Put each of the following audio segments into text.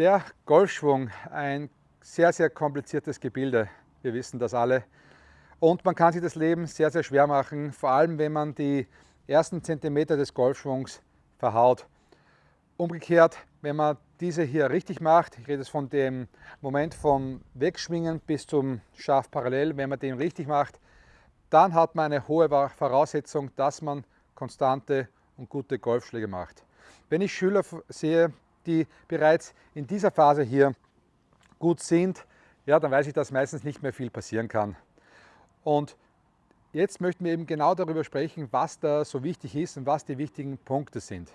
Der Golfschwung, ein sehr, sehr kompliziertes Gebilde. Wir wissen das alle. Und man kann sich das Leben sehr, sehr schwer machen, vor allem wenn man die ersten Zentimeter des Golfschwungs verhaut. Umgekehrt, wenn man diese hier richtig macht, ich rede jetzt von dem Moment vom Wegschwingen bis zum Schaf parallel, wenn man den richtig macht, dann hat man eine hohe Voraussetzung, dass man konstante und gute Golfschläge macht. Wenn ich Schüler sehe, die bereits in dieser Phase hier gut sind, ja, dann weiß ich, dass meistens nicht mehr viel passieren kann. Und jetzt möchten wir eben genau darüber sprechen, was da so wichtig ist und was die wichtigen Punkte sind.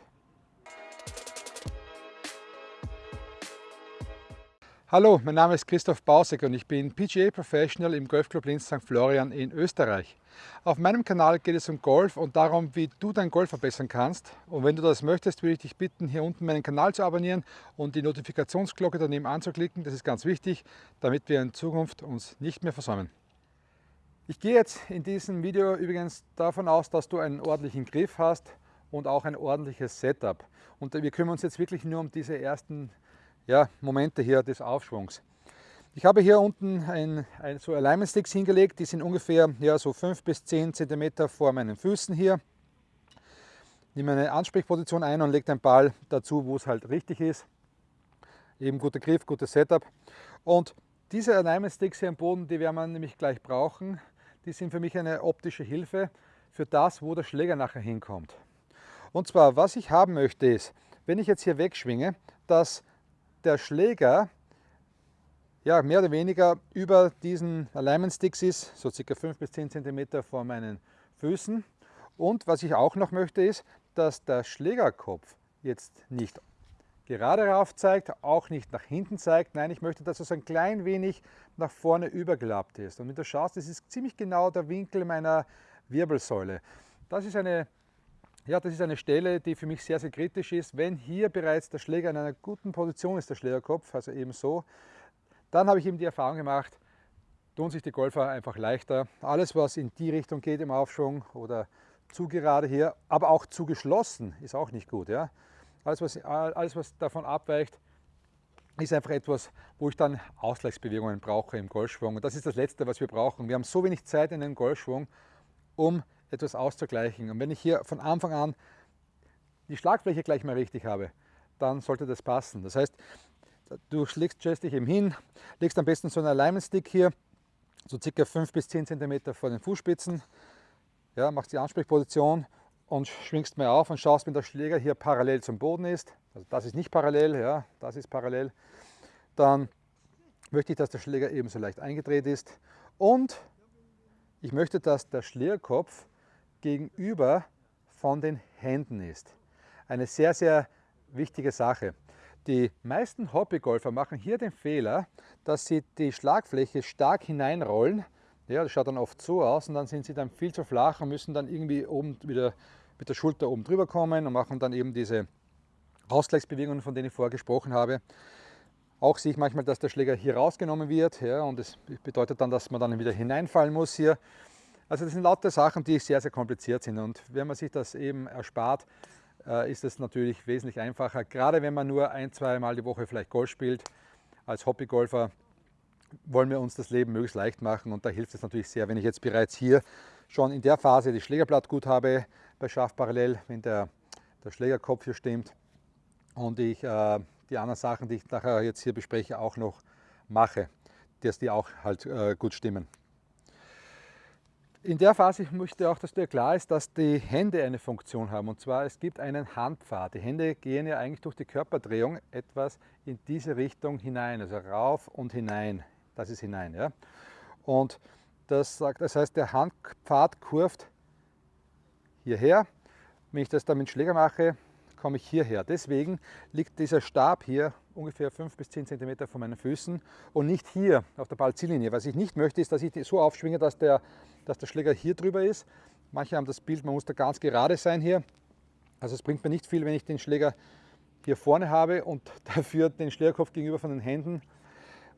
Hallo, mein Name ist Christoph Bausek und ich bin PGA Professional im Golfclub Linz St. Florian in Österreich. Auf meinem Kanal geht es um Golf und darum, wie du dein Golf verbessern kannst. Und wenn du das möchtest, würde ich dich bitten, hier unten meinen Kanal zu abonnieren und die Notifikationsglocke daneben anzuklicken. Das ist ganz wichtig, damit wir in Zukunft uns nicht mehr versäumen. Ich gehe jetzt in diesem Video übrigens davon aus, dass du einen ordentlichen Griff hast und auch ein ordentliches Setup. Und wir kümmern uns jetzt wirklich nur um diese ersten ja, Momente hier des Aufschwungs. Ich habe hier unten ein, ein, so Alignment Sticks hingelegt, die sind ungefähr ja, so 5 bis 10 cm vor meinen Füßen hier. Nehme eine Ansprechposition ein und lege den Ball dazu, wo es halt richtig ist. Eben guter Griff, gutes Setup. Und diese Alignment Sticks hier am Boden, die werden wir nämlich gleich brauchen. Die sind für mich eine optische Hilfe für das, wo der Schläger nachher hinkommt. Und zwar, was ich haben möchte ist, wenn ich jetzt hier wegschwinge, dass der Schläger ja, mehr oder weniger über diesen Alignment Sticks ist, so circa 5 bis 10 cm vor meinen Füßen. Und was ich auch noch möchte ist, dass der Schlägerkopf jetzt nicht gerade rauf zeigt, auch nicht nach hinten zeigt. Nein, ich möchte, dass es ein klein wenig nach vorne übergelappt ist. Und wenn du schaust, das ist ziemlich genau der Winkel meiner Wirbelsäule. Das ist eine ja, das ist eine Stelle, die für mich sehr, sehr kritisch ist. Wenn hier bereits der Schläger in einer guten Position ist, der Schlägerkopf, also eben so, dann habe ich eben die Erfahrung gemacht, tun sich die Golfer einfach leichter. Alles, was in die Richtung geht im Aufschwung oder zu gerade hier, aber auch zu geschlossen, ist auch nicht gut. Ja? Alles, was, alles, was davon abweicht, ist einfach etwas, wo ich dann Ausgleichsbewegungen brauche im Golfschwung. Und das ist das Letzte, was wir brauchen. Wir haben so wenig Zeit in einem Golfschwung, um etwas auszugleichen. Und wenn ich hier von Anfang an die Schlagfläche gleich mal richtig habe, dann sollte das passen. Das heißt, du schlägst dich eben hin, legst am besten so einen Alignment Stick hier, so circa 5 bis 10 cm vor den Fußspitzen, ja, machst die Ansprechposition und schwingst mal auf und schaust, wenn der Schläger hier parallel zum Boden ist, also das ist nicht parallel, ja, das ist parallel, dann möchte ich, dass der Schläger ebenso leicht eingedreht ist und ich möchte, dass der Schlägerkopf gegenüber von den Händen ist. Eine sehr, sehr wichtige Sache. Die meisten Hobbygolfer machen hier den Fehler, dass sie die Schlagfläche stark hineinrollen. Ja, das schaut dann oft so aus und dann sind sie dann viel zu flach und müssen dann irgendwie oben wieder mit der Schulter oben drüber kommen und machen dann eben diese Ausgleichsbewegungen, von denen ich vorher gesprochen habe. Auch sehe ich manchmal, dass der Schläger hier rausgenommen wird ja, und das bedeutet dann, dass man dann wieder hineinfallen muss hier. Also das sind lauter Sachen, die sehr, sehr kompliziert sind und wenn man sich das eben erspart, ist es natürlich wesentlich einfacher. Gerade wenn man nur ein, zwei Mal die Woche vielleicht Golf spielt, als Hobbygolfer wollen wir uns das Leben möglichst leicht machen und da hilft es natürlich sehr, wenn ich jetzt bereits hier schon in der Phase das Schlägerblatt gut habe, bei Scharf parallel, wenn der, der Schlägerkopf hier stimmt und ich äh, die anderen Sachen, die ich nachher jetzt hier bespreche, auch noch mache, dass die auch halt äh, gut stimmen. In der Phase möchte auch, dass dir klar ist, dass die Hände eine Funktion haben. Und zwar, es gibt einen Handpfad. Die Hände gehen ja eigentlich durch die Körperdrehung etwas in diese Richtung hinein, also rauf und hinein. Das ist hinein. Ja? Und das, sagt, das heißt, der Handpfad kurvt hierher. Wenn ich das dann mit Schläger mache, komme ich hierher. Deswegen liegt dieser Stab hier ungefähr 5 bis 10 cm von meinen Füßen und nicht hier auf der Ballziellinie. Was ich nicht möchte, ist, dass ich so aufschwinge, dass der, dass der Schläger hier drüber ist. Manche haben das Bild, man muss da ganz gerade sein hier. Also es bringt mir nicht viel, wenn ich den Schläger hier vorne habe und dafür den Schlägerkopf gegenüber von den Händen.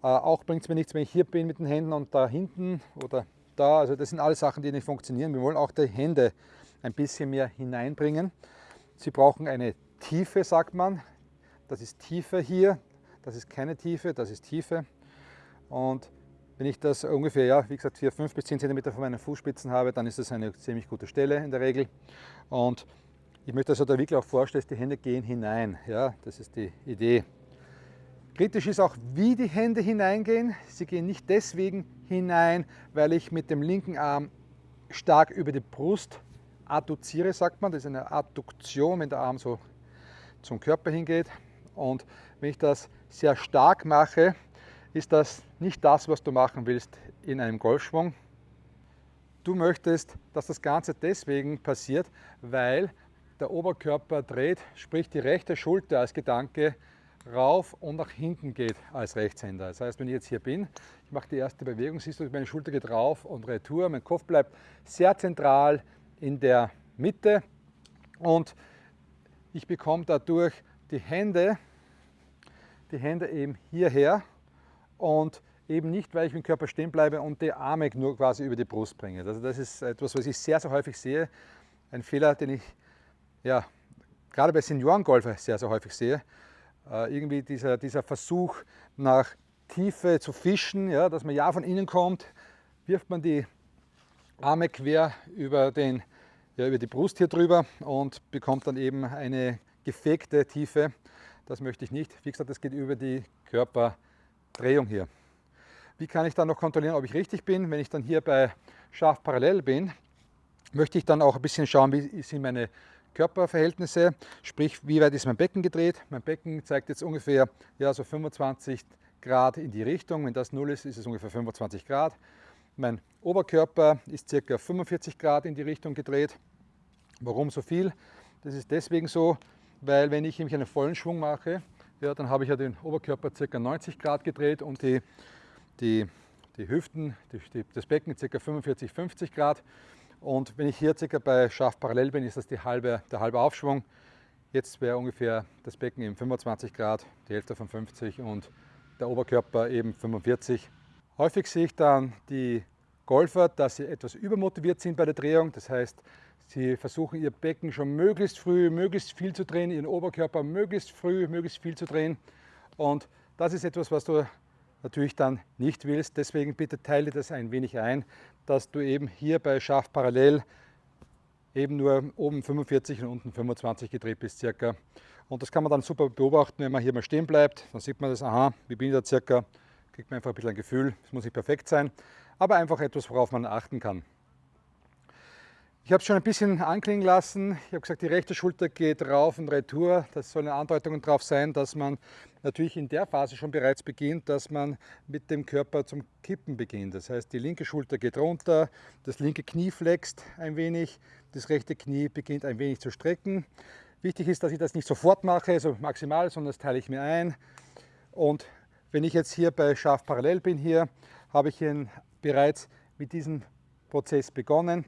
Äh, auch bringt es mir nichts, wenn ich hier bin mit den Händen und da hinten oder da. Also das sind alles Sachen, die nicht funktionieren. Wir wollen auch die Hände ein bisschen mehr hineinbringen. Sie brauchen eine Tiefe, sagt man. Das ist tiefer hier. das ist keine Tiefe, das ist Tiefe. Und wenn ich das ungefähr, ja, wie gesagt, 4, 5 bis 10 cm von meinen Fußspitzen habe, dann ist das eine ziemlich gute Stelle in der Regel. Und ich möchte also da wirklich auch vorstellen, die Hände gehen hinein. Ja, das ist die Idee. Kritisch ist auch, wie die Hände hineingehen. Sie gehen nicht deswegen hinein, weil ich mit dem linken Arm stark über die Brust adduziere, sagt man. Das ist eine Adduktion, wenn der Arm so zum Körper hingeht. Und wenn ich das sehr stark mache, ist das nicht das, was du machen willst in einem Golfschwung. Du möchtest, dass das Ganze deswegen passiert, weil der Oberkörper dreht, sprich die rechte Schulter als Gedanke rauf und nach hinten geht als Rechtshänder. Das heißt, wenn ich jetzt hier bin, ich mache die erste Bewegung, siehst du, meine Schulter geht rauf und retour, mein Kopf bleibt sehr zentral in der Mitte und ich bekomme dadurch die Hände, die Hände eben hierher und eben nicht, weil ich mit dem Körper stehen bleibe und die Arme nur quasi über die Brust bringe. Also das ist etwas, was ich sehr, sehr häufig sehe. Ein Fehler, den ich ja, gerade bei Seniorengolfer sehr, sehr häufig sehe. Äh, irgendwie dieser, dieser Versuch nach Tiefe zu fischen, ja, dass man ja von innen kommt, wirft man die Arme quer über, den, ja, über die Brust hier drüber und bekommt dann eben eine gefegte Tiefe. Das möchte ich nicht. Wie gesagt, das geht über die Körperdrehung hier. Wie kann ich dann noch kontrollieren, ob ich richtig bin? Wenn ich dann hier bei scharf parallel bin, möchte ich dann auch ein bisschen schauen, wie sind meine Körperverhältnisse, sprich wie weit ist mein Becken gedreht. Mein Becken zeigt jetzt ungefähr ja, so 25 Grad in die Richtung. Wenn das 0 ist, ist es ungefähr 25 Grad. Mein Oberkörper ist ca. 45 Grad in die Richtung gedreht. Warum so viel? Das ist deswegen so, weil wenn ich nämlich einen vollen Schwung mache, ja, dann habe ich ja den Oberkörper ca. 90 Grad gedreht und die, die, die Hüften, die, das Becken ca. 45, 50 Grad. Und wenn ich hier circa bei scharf parallel bin, ist das die halbe, der halbe Aufschwung. Jetzt wäre ungefähr das Becken eben 25 Grad, die Hälfte von 50 und der Oberkörper eben 45. Häufig sehe ich dann die Golfer, dass sie etwas übermotiviert sind bei der Drehung. Das heißt, sie versuchen ihr Becken schon möglichst früh, möglichst viel zu drehen, ihren Oberkörper möglichst früh, möglichst viel zu drehen. Und das ist etwas, was du natürlich dann nicht willst. Deswegen bitte teile das ein wenig ein, dass du eben hier bei scharf parallel eben nur oben 45 und unten 25 gedreht bist circa. Und das kann man dann super beobachten, wenn man hier mal stehen bleibt. Dann sieht man das, aha, wie bin ich da circa, kriegt man einfach ein bisschen ein Gefühl. Es muss nicht perfekt sein, aber einfach etwas, worauf man achten kann. Ich habe es schon ein bisschen anklingen lassen. Ich habe gesagt, die rechte Schulter geht rauf und retour. Das sollen Andeutungen darauf sein, dass man natürlich in der Phase schon bereits beginnt, dass man mit dem Körper zum Kippen beginnt. Das heißt, die linke Schulter geht runter, das linke Knie flext ein wenig, das rechte Knie beginnt ein wenig zu strecken. Wichtig ist, dass ich das nicht sofort mache, also maximal, sondern das teile ich mir ein. Und wenn ich jetzt hier bei scharf parallel bin, hier habe ich bereits mit diesem Prozess begonnen.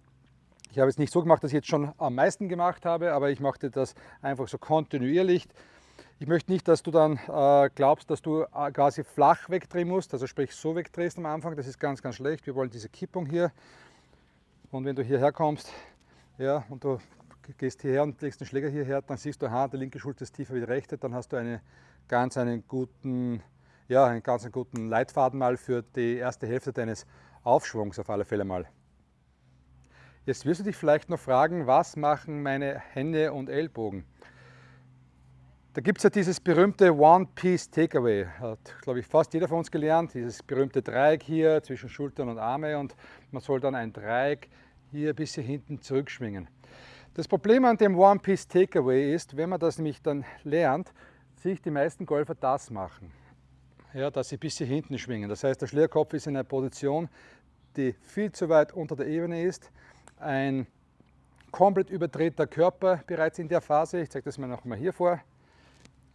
Ich habe es nicht so gemacht, dass ich jetzt schon am meisten gemacht habe, aber ich machte das einfach so kontinuierlich. Ich möchte nicht, dass du dann äh, glaubst, dass du äh, quasi flach wegdrehen musst, also sprich so wegdrehst am Anfang, das ist ganz, ganz schlecht. Wir wollen diese Kippung hier und wenn du hierher kommst ja, und du gehst hierher und legst den Schläger hierher, dann siehst du, aha, die linke Schulter ist tiefer wie die rechte, dann hast du eine, ganz einen guten, ja, einen ganz guten Leitfaden mal für die erste Hälfte deines Aufschwungs auf alle Fälle mal. Jetzt wirst du dich vielleicht noch fragen, was machen meine Hände und Ellbogen? Da gibt es ja dieses berühmte One-Piece-Takeaway, hat, glaube ich, fast jeder von uns gelernt, dieses berühmte Dreieck hier zwischen Schultern und Arme und man soll dann ein Dreieck hier bis hier hinten zurückschwingen. Das Problem an dem One-Piece-Takeaway ist, wenn man das nämlich dann lernt, sich die meisten Golfer das machen, ja, dass sie bis hier hinten schwingen. Das heißt, der Schlägerkopf ist in einer Position, die viel zu weit unter der Ebene ist ein komplett überdrehter Körper bereits in der Phase. Ich zeige das mal noch mal hier vor.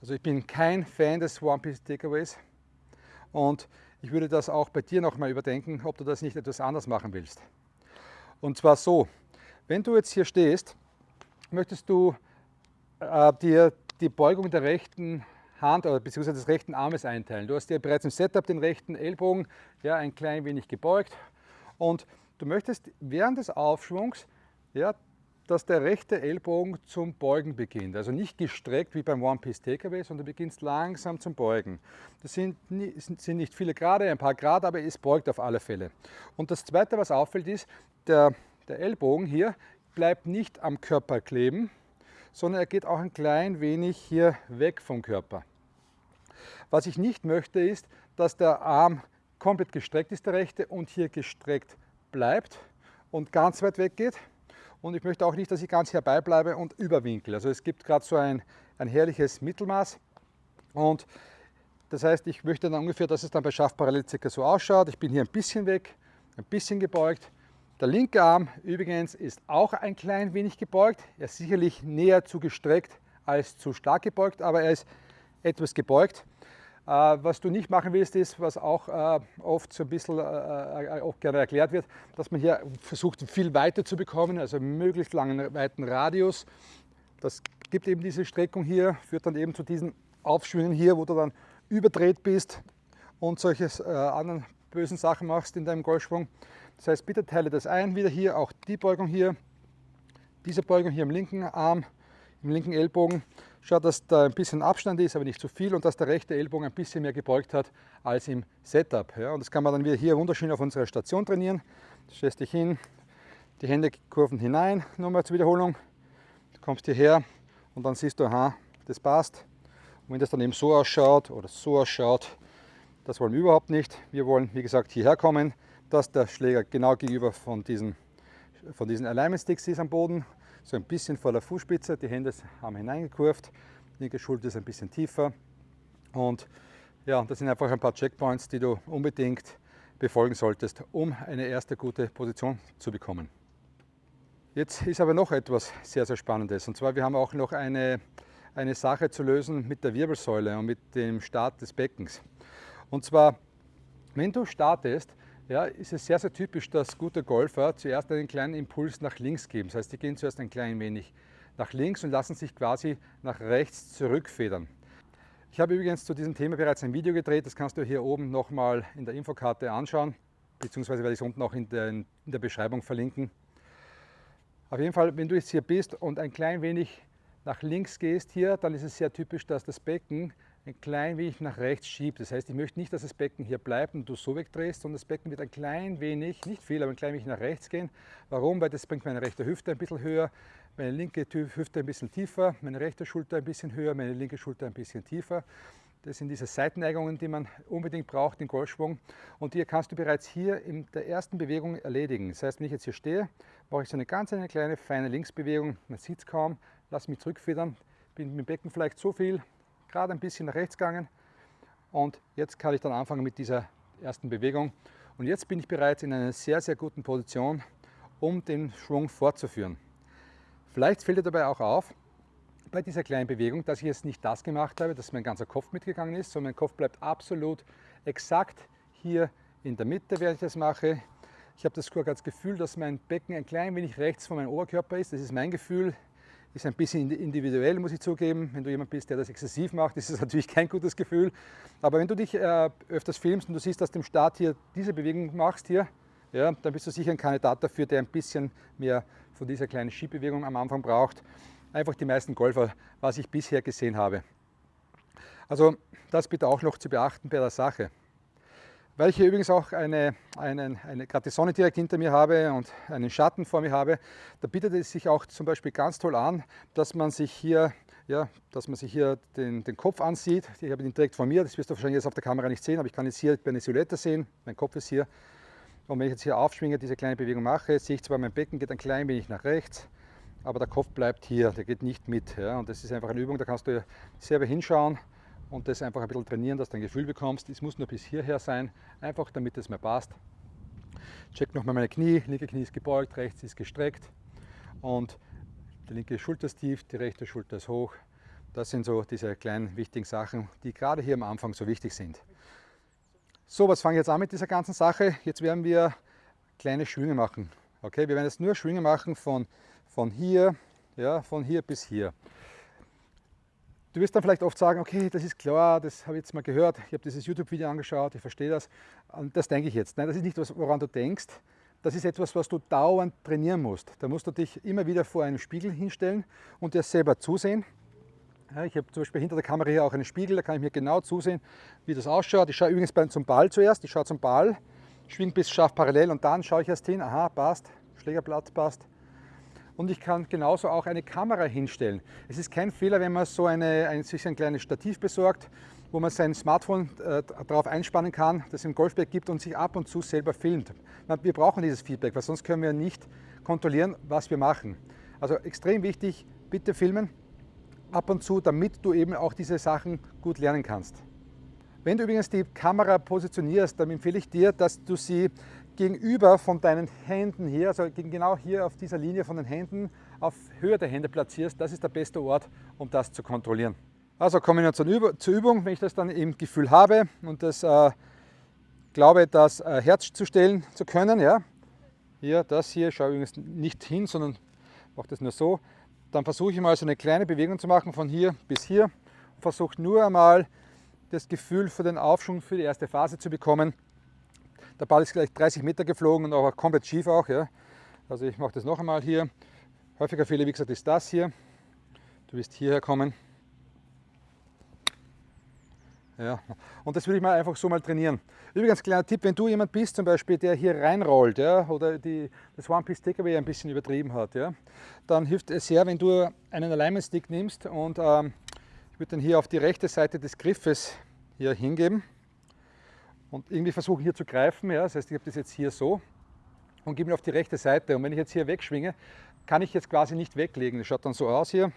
Also ich bin kein Fan des One Piece Takeaways und ich würde das auch bei dir noch mal überdenken, ob du das nicht etwas anders machen willst. Und zwar so, wenn du jetzt hier stehst, möchtest du äh, dir die Beugung der rechten Hand oder beziehungsweise des rechten Armes einteilen. Du hast dir bereits im Setup den rechten Ellbogen ja, ein klein wenig gebeugt und Du möchtest während des Aufschwungs ja, dass der rechte Ellbogen zum Beugen beginnt. Also nicht gestreckt wie beim One-Piece TKW, sondern beginnt langsam zum Beugen. Das sind, sind nicht viele Grade, ein paar Grad, aber es beugt auf alle Fälle. Und das Zweite, was auffällt, ist, der, der Ellbogen hier bleibt nicht am Körper kleben, sondern er geht auch ein klein wenig hier weg vom Körper. Was ich nicht möchte, ist, dass der Arm komplett gestreckt ist, der rechte, und hier gestreckt bleibt und ganz weit weg geht. Und ich möchte auch nicht, dass ich ganz herbeibleibe und überwinkel. Also es gibt gerade so ein, ein herrliches Mittelmaß. Und das heißt, ich möchte dann ungefähr, dass es dann bei Schaftparallel circa so ausschaut. Ich bin hier ein bisschen weg, ein bisschen gebeugt. Der linke Arm übrigens ist auch ein klein wenig gebeugt. Er ist sicherlich näher zu gestreckt als zu stark gebeugt, aber er ist etwas gebeugt. Äh, was du nicht machen willst, ist, was auch äh, oft so ein bisschen äh, auch gerne erklärt wird, dass man hier versucht, viel weiter zu bekommen, also möglichst langen, weiten Radius. Das gibt eben diese Streckung hier, führt dann eben zu diesen Aufschwüngen hier, wo du dann überdreht bist und solche anderen bösen Sachen machst in deinem Golfschwung. Das heißt, bitte teile das ein, wieder hier, auch die Beugung hier, diese Beugung hier im linken Arm, im linken Ellbogen Schaut, dass da ein bisschen Abstand ist, aber nicht zu viel und dass der rechte Ellbogen ein bisschen mehr gebeugt hat als im Setup. Ja, und das kann man dann wieder hier wunderschön auf unserer Station trainieren. Stellst dich hin, die Hände kurven hinein, nochmal zur Wiederholung. Du kommst hierher und dann siehst du, aha, das passt. Und wenn das dann eben so ausschaut oder so ausschaut, das wollen wir überhaupt nicht. Wir wollen, wie gesagt, hierher kommen, dass der Schläger genau gegenüber von diesen, von diesen Alignment Sticks ist am Boden so ein bisschen vor der Fußspitze, die Hände haben hineingekurvt, linke Schulter ist ein bisschen tiefer und ja, das sind einfach ein paar Checkpoints, die du unbedingt befolgen solltest, um eine erste gute Position zu bekommen. Jetzt ist aber noch etwas sehr, sehr Spannendes und zwar wir haben auch noch eine, eine Sache zu lösen mit der Wirbelsäule und mit dem Start des Beckens. Und zwar, wenn du startest, ja, ist es sehr, sehr typisch, dass gute Golfer zuerst einen kleinen Impuls nach links geben. Das heißt, die gehen zuerst ein klein wenig nach links und lassen sich quasi nach rechts zurückfedern. Ich habe übrigens zu diesem Thema bereits ein Video gedreht, das kannst du hier oben nochmal in der Infokarte anschauen, beziehungsweise werde ich es unten auch in der, in der Beschreibung verlinken. Auf jeden Fall, wenn du jetzt hier bist und ein klein wenig nach links gehst hier, dann ist es sehr typisch, dass das Becken ein klein wenig nach rechts schiebt. Das heißt, ich möchte nicht, dass das Becken hier bleibt und du so wegdrehst, sondern das Becken wird ein klein wenig, nicht viel, aber ein klein wenig nach rechts gehen. Warum? Weil das bringt meine rechte Hüfte ein bisschen höher, meine linke Hüfte ein bisschen tiefer, meine rechte Schulter ein bisschen höher, meine linke Schulter ein bisschen tiefer. Das sind diese Seitenneigungen, die man unbedingt braucht im Golfschwung. Und die kannst du bereits hier in der ersten Bewegung erledigen. Das heißt, wenn ich jetzt hier stehe, mache ich so eine ganz eine kleine, feine Linksbewegung. Man sieht es kaum, lasse mich zurückfedern, bin mit dem Becken vielleicht so viel gerade ein bisschen nach rechts gegangen und jetzt kann ich dann anfangen mit dieser ersten Bewegung. Und jetzt bin ich bereits in einer sehr, sehr guten Position, um den Schwung fortzuführen. Vielleicht fällt dir dabei auch auf, bei dieser kleinen Bewegung, dass ich jetzt nicht das gemacht habe, dass mein ganzer Kopf mitgegangen ist, sondern mein Kopf bleibt absolut exakt hier in der Mitte, während ich das mache. Ich habe das Gefühl, dass mein Becken ein klein wenig rechts von meinem Oberkörper ist. Das ist mein Gefühl. Ist ein bisschen individuell, muss ich zugeben. Wenn du jemand bist, der das exzessiv macht, ist es natürlich kein gutes Gefühl. Aber wenn du dich äh, öfters filmst und du siehst, dass du im Start hier diese Bewegung machst, hier, ja, dann bist du sicher ein Kandidat dafür, der ein bisschen mehr von dieser kleinen Schiebbewegung am Anfang braucht. Einfach die meisten Golfer, was ich bisher gesehen habe. Also das bitte auch noch zu beachten bei der Sache. Weil ich hier übrigens auch eine, eine, eine, gerade die Sonne direkt hinter mir habe und einen Schatten vor mir habe, da bietet es sich auch zum Beispiel ganz toll an, dass man sich hier, ja, dass man sich hier den, den Kopf ansieht. Ich habe ihn direkt vor mir, das wirst du wahrscheinlich jetzt auf der Kamera nicht sehen, aber ich kann jetzt hier eine Silhouette sehen, mein Kopf ist hier. Und wenn ich jetzt hier aufschwinge, diese kleine Bewegung mache, sehe ich zwar, mein Becken geht ein klein wenig nach rechts, aber der Kopf bleibt hier, der geht nicht mit. Ja, und das ist einfach eine Übung, da kannst du selber hinschauen und das einfach ein bisschen trainieren, dass du ein Gefühl bekommst. Es muss nur bis hierher sein, einfach damit es mir passt. Check nochmal meine Knie, linke Knie ist gebeugt, rechts ist gestreckt und die linke Schulter ist tief, die rechte Schulter ist hoch. Das sind so diese kleinen wichtigen Sachen, die gerade hier am Anfang so wichtig sind. So, was fange ich jetzt an mit dieser ganzen Sache? Jetzt werden wir kleine Schwünge machen. Okay, wir werden jetzt nur Schwünge machen von, von hier, ja, von hier bis hier. Du wirst dann vielleicht oft sagen, okay, das ist klar, das habe ich jetzt mal gehört, ich habe dieses YouTube-Video angeschaut, ich verstehe das. Und das denke ich jetzt. Nein, das ist nicht woran du denkst. das ist etwas, was du dauernd trainieren musst. Da musst du dich immer wieder vor einem Spiegel hinstellen und dir selber zusehen. Ja, ich habe zum Beispiel hinter der Kamera hier auch einen Spiegel, da kann ich mir genau zusehen, wie das ausschaut. Ich schaue übrigens zum Ball zuerst, ich schaue zum Ball, schwing bis scharf parallel und dann schaue ich erst hin, aha, passt, Schlägerblatt passt. Und ich kann genauso auch eine Kamera hinstellen. Es ist kein Fehler, wenn man so eine, ein, sich ein kleines Stativ besorgt, wo man sein Smartphone äh, darauf einspannen kann, das im Golfberg gibt und sich ab und zu selber filmt. Wir brauchen dieses Feedback, weil sonst können wir nicht kontrollieren, was wir machen. Also extrem wichtig, bitte filmen ab und zu, damit du eben auch diese Sachen gut lernen kannst. Wenn du übrigens die Kamera positionierst, dann empfehle ich dir, dass du sie gegenüber von deinen Händen hier, also genau hier auf dieser Linie von den Händen, auf Höhe der Hände platzierst. Das ist der beste Ort, um das zu kontrollieren. Also kommen wir zur, Üb zur Übung, wenn ich das dann im Gefühl habe und das äh, glaube, das äh, Herz zu stellen zu können. Ja. Hier, das hier, schaue übrigens nicht hin, sondern mache das nur so. Dann versuche ich mal so eine kleine Bewegung zu machen von hier bis hier versuche nur einmal das Gefühl für den Aufschwung für die erste Phase zu bekommen. Der Ball ist gleich 30 Meter geflogen und aber komplett schief auch. Ja. Also ich mache das noch einmal hier. Häufiger Fehler, wie gesagt, ist das hier. Du wirst hierher kommen. Ja. Und das würde ich mal einfach so mal trainieren. Übrigens, kleiner Tipp, wenn du jemand bist, zum Beispiel, der hier reinrollt ja, oder die, das One-Piece-Takeaway ein bisschen übertrieben hat, ja, dann hilft es sehr, wenn du einen Alignment-Stick nimmst und ähm, ich würde den hier auf die rechte Seite des Griffes hier hingeben und irgendwie versuchen hier zu greifen. Ja, das heißt, ich habe das jetzt hier so und gebe ihn auf die rechte Seite. Und wenn ich jetzt hier wegschwinge, kann ich jetzt quasi nicht weglegen. Das schaut dann so aus hier.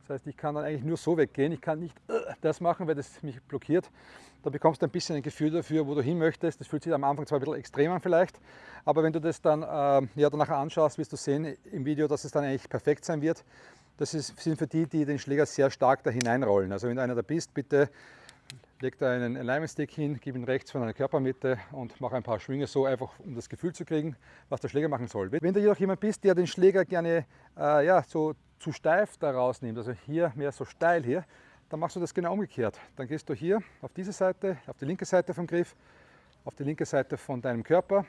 Das heißt, ich kann dann eigentlich nur so weggehen. Ich kann nicht äh, das machen, weil das mich blockiert. Da bekommst du ein bisschen ein Gefühl dafür, wo du hin möchtest. Das fühlt sich am Anfang zwar ein bisschen extrem an vielleicht, aber wenn du das dann äh, ja, danach anschaust, wirst du sehen im Video, dass es dann eigentlich perfekt sein wird. Das ist, sind für die, die den Schläger sehr stark da hineinrollen. Also wenn du einer da bist, bitte leg da einen Alignment Stick hin, gib ihn rechts von deiner Körpermitte und mach ein paar Schwünge so, einfach um das Gefühl zu kriegen, was der Schläger machen soll. Wenn du jedoch jemand bist, der den Schläger gerne äh, ja, so zu steif da rausnimmt, also hier mehr so steil hier, dann machst du das genau umgekehrt. Dann gehst du hier auf diese Seite, auf die linke Seite vom Griff, auf die linke Seite von deinem Körper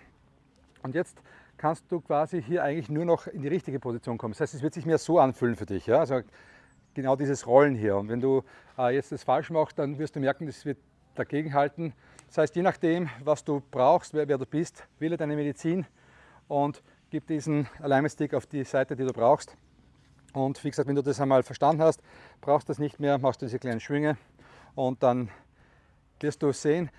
und jetzt kannst du quasi hier eigentlich nur noch in die richtige Position kommen. Das heißt, es wird sich mehr so anfühlen für dich. Ja? Also genau dieses Rollen hier. Und wenn du äh, jetzt das falsch machst, dann wirst du merken, das wird dagegen halten. Das heißt, je nachdem, was du brauchst, wer, wer du bist, wähle deine Medizin und gib diesen Alignment Stick auf die Seite, die du brauchst. Und wie gesagt, wenn du das einmal verstanden hast, brauchst du das nicht mehr, machst du diese kleinen Schwünge und dann wirst du sehen,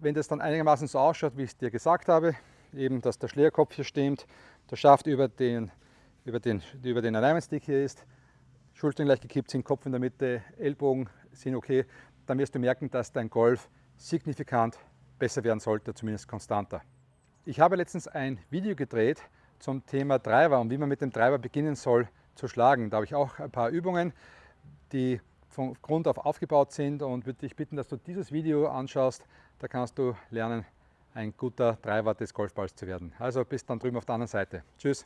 wenn das dann einigermaßen so ausschaut, wie ich es dir gesagt habe, eben, dass der Schlägerkopf hier stimmt, der Schaft über den, über den, über den Alignment Stick hier ist, Schultern gleich gekippt sind, Kopf in der Mitte, Ellbogen sind okay, dann wirst du merken, dass dein Golf signifikant besser werden sollte, zumindest konstanter. Ich habe letztens ein Video gedreht zum Thema Driver und wie man mit dem Driver beginnen soll zu schlagen. Da habe ich auch ein paar Übungen, die von Grund auf aufgebaut sind und würde dich bitten, dass du dieses Video anschaust. Da kannst du lernen, ein guter Driver des Golfballs zu werden. Also bis dann drüben auf der anderen Seite. Tschüss.